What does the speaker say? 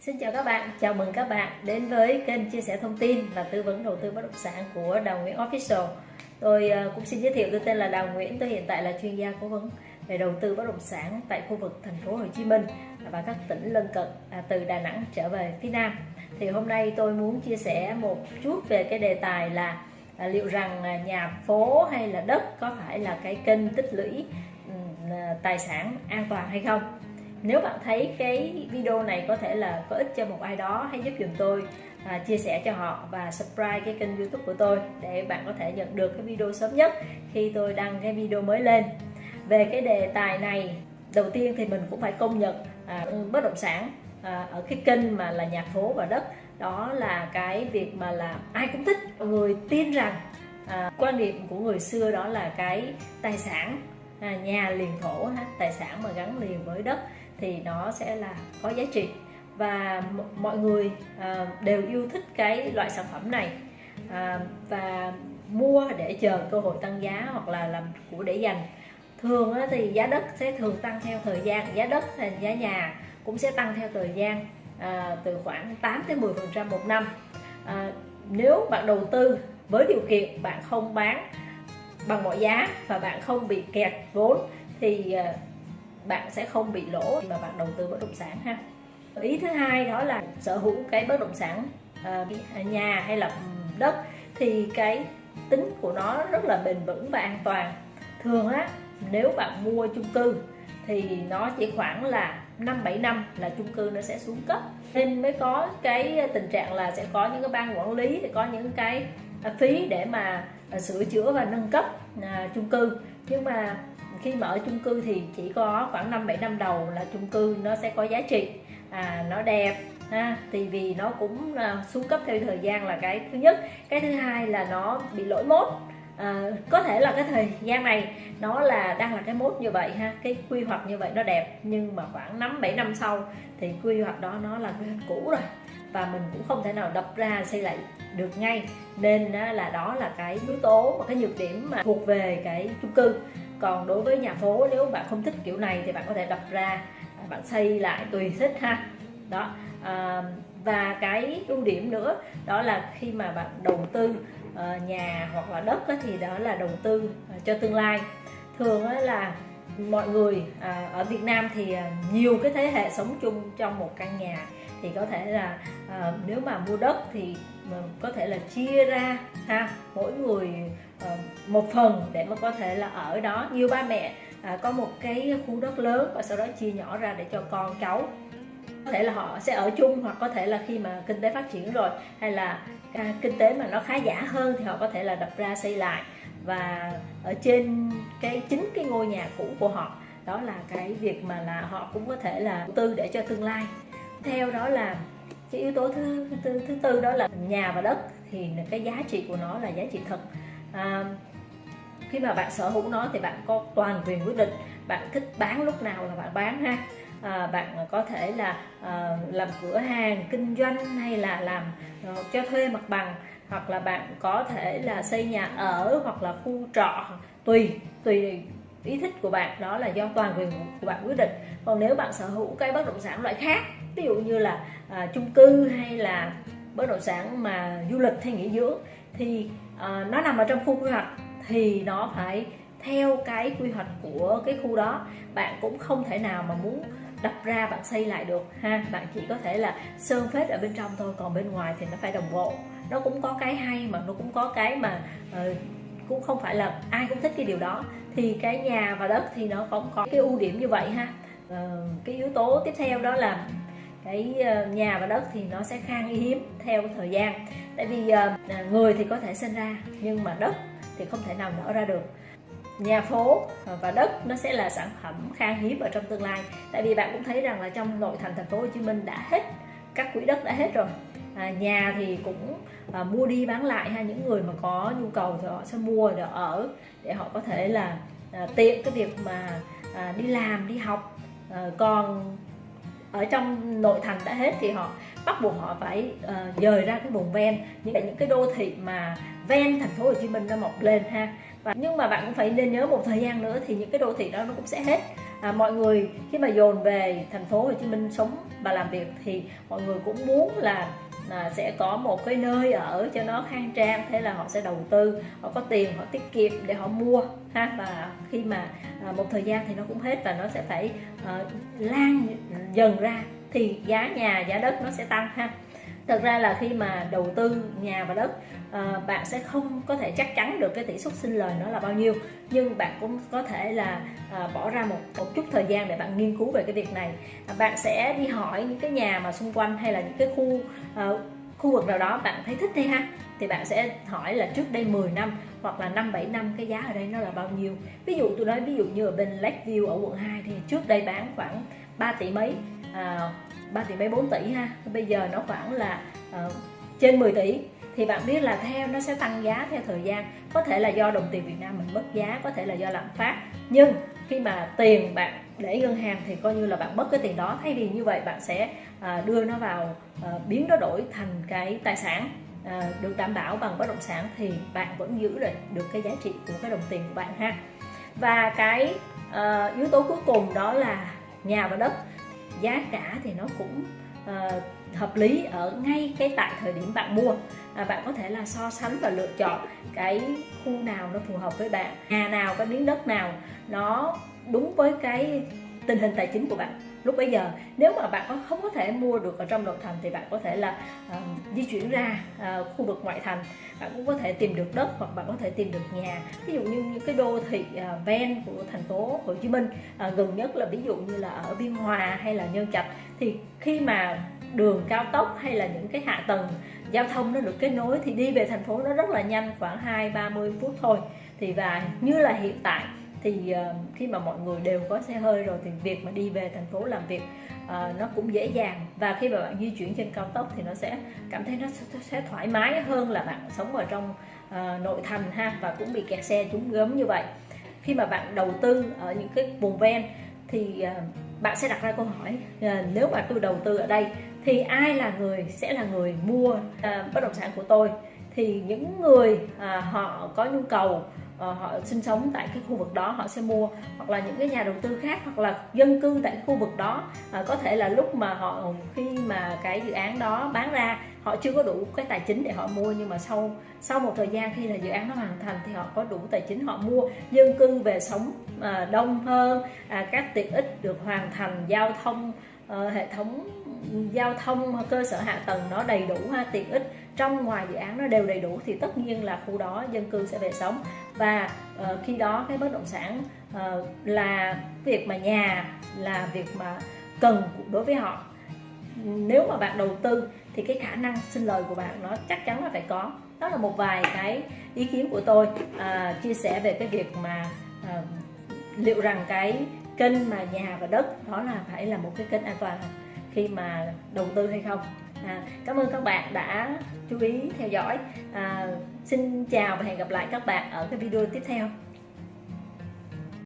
Xin chào các bạn, chào mừng các bạn đến với kênh chia sẻ thông tin và tư vấn đầu tư bất động sản của Đào Nguyễn Official. Tôi ờ, cũng xin giới thiệu tôi tên là Đào Nguyễn, tôi hiện tại là chuyên gia cố vấn về đầu tư bất động sản tại khu vực thành phố Hồ Chí Minh và các tỉnh lân cận à, từ Đà Nẵng trở về phía Nam. Thì hôm nay tôi muốn chia sẻ một chút về cái đề tài là à, liệu rằng à, nhà phố hay là đất có phải là cái kênh tích lũy tài sản an toàn hay không nếu bạn thấy cái video này có thể là có ích cho một ai đó hãy giúp dùm tôi à, chia sẻ cho họ và subscribe cái kênh youtube của tôi để bạn có thể nhận được cái video sớm nhất khi tôi đăng cái video mới lên. Về cái đề tài này đầu tiên thì mình cũng phải công nhận à, bất động sản à, ở cái kênh mà là nhà phố và đất đó là cái việc mà là ai cũng thích. Mọi người tin rằng à, quan điểm của người xưa đó là cái tài sản à, nhà liền thổ ha, tài sản mà gắn liền với đất thì nó sẽ là có giá trị. Và mọi người ờ, đều yêu thích cái loại sản phẩm này. Ờ, và mua để chờ cơ hội tăng giá hoặc là làm của để dành. Thường thì giá đất sẽ thường tăng theo thời gian giá đất hay giá nhà cũng sẽ tăng theo thời gian à, từ khoảng 8 đến 10 phần trăm một năm. À, nếu bạn đầu tư với điều kiện bạn không bán bằng mọi giá và bạn không bị kẹt vốn thì bạn sẽ không bị lỗ khi mà bạn đầu tư bất động sản ha. Ý thứ hai đó là sở hữu cái bất động sản uh, nhà hay là đất thì cái tính của nó rất là bền vững và an toàn. Thường á nếu bạn mua chung cư thì nó chỉ khoảng là 5 7 năm là chung cư nó sẽ xuống cấp. Nên mới có cái tình trạng là sẽ có những cái ban quản lý thì có những cái à, phí để mà à, sửa chữa và nâng cấp à, chung cư. Nhưng mà khi mà ở chung cư thì chỉ có khoảng 5 7 năm đầu là chung cư nó sẽ có giá trị. À, nó đẹp ha thì vì nó cũng à, xuống cấp theo thời gian là cái thứ nhất. Cái thứ hai là nó bị lỗi mốt. À, có thể là cái thời gian này nó là đang là cái mốt như vậy ha cái quy hoạch như vậy nó đẹp nhưng mà khoảng 5 7 năm sau thì quy hoạch đó nó là quy hoạch cũ rồi. Và mình cũng không thể nào đập ra xây lại được ngay. Nên là đó là cái yếu tố và cái nhược điểm mà thuộc về cái chung cư còn đối với nhà phố nếu bạn không thích kiểu này thì bạn có thể đập ra à, bạn xây lại tùy thích ha. Đó à, và cái ưu điểm nữa đó là khi mà bạn đầu tư ờ, nhà hoặc là đất thì đó là đầu tư à, cho tương lai. Thường là mọi người à, ở Việt Nam thì à, nhiều cái thế hệ sống chung trong một căn nhà thì có thể là à, nếu mà mua đất thì ờ, có thể là chia ra ha. Mỗi người Ờ, một phần để mà có thể là ở đó. Nhiều ba mẹ à, có một cái khu đất lớn và sau đó chia nhỏ ra để cho con cháu. Có thể là họ sẽ ở chung hoặc có thể là khi mà kinh tế phát triển rồi hay là à, kinh tế mà nó khá giả hơn thì họ có thể là đập ra xây lại. Và ở trên cái chính cái ngôi nhà cũ của họ đó là cái việc mà là họ cũng có thể là đầu tư để cho tương lai. Theo đó là cái yếu tố thứ thứ, thứ tư đó là nhà và đất thì cái giá trị của nó là giá trị thật à, khi mà bạn sở hữu nó thì bạn có toàn quyền quyết định bạn thích bán lúc nào là bạn bán ha. À, bạn có thể là à, làm cửa hàng kinh doanh hay là làm à, cho thuê mặt bằng hoặc là bạn có thể là xây nhà ở hoặc là khu trọ tùy tùy ý thích của bạn đó là do toàn quyền của bạn quyết định. Còn nếu bạn sở hữu cái bất động sản loại khác ví dụ như là à, chung cư hay là bất động sản mà du lịch hay nghỉ dưỡng thì à, nó nằm ở trong khu quy hoạch thì nó phải theo cái quy hoạch của cái khu đó. Bạn cũng không thể nào mà muốn đập ra bạn xây lại được ha. Bạn chỉ có thể là sơn phết ở bên trong thôi còn bên ngoài thì nó phải đồng bộ. Nó cũng có cái hay mà nó cũng có cái mà uh, cũng không phải là ai cũng thích cái điều đó. Thì cái nhà và đất thì nó cũng có cái ưu điểm như vậy ha. Uh, cái yếu tố tiếp theo đó là cái ờ, nhà và đất thì nó sẽ khan hiếm theo thời gian. Tại vì ờ, à, người thì có thể sinh ra nhưng mà đất thì không thể nào nở ra được. Nhà phố ờ, và đất nó sẽ là sản phẩm khan hiếm ở trong tương lai. Tại vì bạn cũng thấy rằng là trong nội thành thành phố Hồ Chí Minh đã hết các quỹ đất đã hết rồi. À, nhà thì cũng à, mua đi bán lại ha. Những người mà có nhu cầu thì họ sẽ mua để ở để họ có thể là à, tiện cái việc mà à, đi làm đi học. À, còn ở trong nội thành đã hết thì họ bắt buộc họ phải uh, dời ra cái vùng ven. Những những cái đô thị mà ven thành phố Hồ Chí Minh nó mọc lên ha. Và nhưng mà bạn cũng phải nên nhớ một thời gian nữa thì những cái đô thị đó nó cũng sẽ hết. À, mọi người khi mà dồn về thành phố Hồ Chí Minh sống và làm việc thì mọi người cũng muốn là à, sẽ có một cái nơi ở cho nó khang trang thế là họ sẽ đầu tư họ có tiền họ tiết kiệm để họ mua ha. Và khi mà à, một thời gian thì nó cũng hết và nó sẽ phải à, lan dần ra thì giá nhà giá đất nó sẽ tăng ha thật ra là khi mà đầu tư nhà và đất à, bạn sẽ không có thể chắc chắn được cái tỷ suất sinh lời nó là bao nhiêu nhưng bạn cũng có thể là à, bỏ ra một một chút thời gian để bạn nghiên cứu về cái việc này à, bạn sẽ đi hỏi những cái nhà mà xung quanh hay là những cái khu à, khu vực nào đó bạn thấy thích đi ha thì bạn sẽ hỏi là trước đây 10 năm hoặc là 5 7 năm cái giá ở đây nó là bao nhiêu. Ví dụ tôi nói ví dụ như ở bên Lakeview ở quận 2 thì trước đây bán khoảng 3 tỷ mấy à, 3 tỷ mấy 4 tỷ ha. Bây giờ nó khoảng là uh, trên 10 tỷ. Thì bạn biết là theo nó sẽ tăng giá theo thời gian. Có thể là do đồng tiền Việt Nam mình mất giá có thể là do lạm phát. Nhưng khi mà tiền bạn để ngân hàng thì coi như là bạn mất cái tiền đó. Thay vì như vậy bạn sẽ uh, đưa nó vào uh, biến nó đổi thành cái tài sản à, được đảm bảo bằng bất động sản thì bạn vẫn giữ được được cái giá trị của cái đồng tiền của bạn ha. Và cái uh, yếu tố cuối cùng đó là nhà và đất giá cả thì nó cũng uh, hợp lý ở ngay cái tại thời điểm bạn mua. À, bạn có thể là so sánh và lựa chọn cái khu nào nó phù hợp với bạn nhà nào cái miếng đất nào nó đúng với cái tình hình tài chính của bạn lúc bây giờ nếu mà bạn không có thể mua được ở trong nội thành thì bạn có thể là uh, di chuyển ra uh, khu vực ngoại thành. Bạn cũng có thể tìm được đất hoặc bạn có thể tìm được nhà. Ví dụ như những cái đô thị uh, ven của thành phố Hồ Chí Minh uh, gần nhất là ví dụ như là ở Biên Hòa hay là Nhân Trạch thì khi mà đường cao tốc hay là những cái hạ tầng giao thông nó được kết nối thì đi về thành phố nó rất là nhanh khoảng 2 30 phút thôi. Thì và như là hiện tại thì uh, khi mà mọi người đều có xe hơi rồi thì việc mà đi về thành phố làm việc uh, nó cũng dễ dàng. Và khi mà bạn di chuyển trên cao tốc thì nó sẽ cảm thấy nó sẽ, thoải mái hơn là bạn sống ở trong uh, nội thành ha và cũng bị kẹt xe chúng gớm như vậy. Khi mà bạn đầu tư ở những cái vùng ven thì uh, bạn sẽ đặt ra câu hỏi uh, nếu mà tôi đầu tư ở đây thì ai là người sẽ là người mua uh, bất động sản của tôi? Thì những người uh, họ có nhu cầu Ờ, họ sinh sống tại cái khu vực đó họ sẽ mua hoặc là những cái nhà đầu tư khác hoặc là dân cư tại cái khu vực đó. À, có thể là lúc mà họ khi mà cái dự án đó bán ra họ chưa có đủ cái tài chính để họ mua nhưng mà sau sau một thời gian khi là dự án nó hoàn thành thì họ có đủ tài chính họ mua. Dân cư về sống à, đông hơn à, các tiện ích được hoàn thành giao thông à, hệ thống giao thông cơ sở hạ tầng nó đầy đủ ha tiện ích trong ngoài dự án nó đều đầy đủ thì tất nhiên là khu đó dân cư sẽ về sống. Và uh, khi đó cái bất động sản uh, là việc mà nhà là việc mà cần đối với họ. Nếu mà bạn đầu tư thì cái khả năng sinh lời của bạn nó chắc chắn là phải có. Đó là một vài cái ý kiến của tôi uh, chia sẻ về cái việc mà uh, liệu rằng cái kênh mà nhà và đất đó là phải là một cái kênh an toàn khi mà đầu tư hay không? À, cảm ơn các bạn đã chú ý theo dõi. À, xin chào và hẹn gặp lại các bạn ở cái video tiếp theo.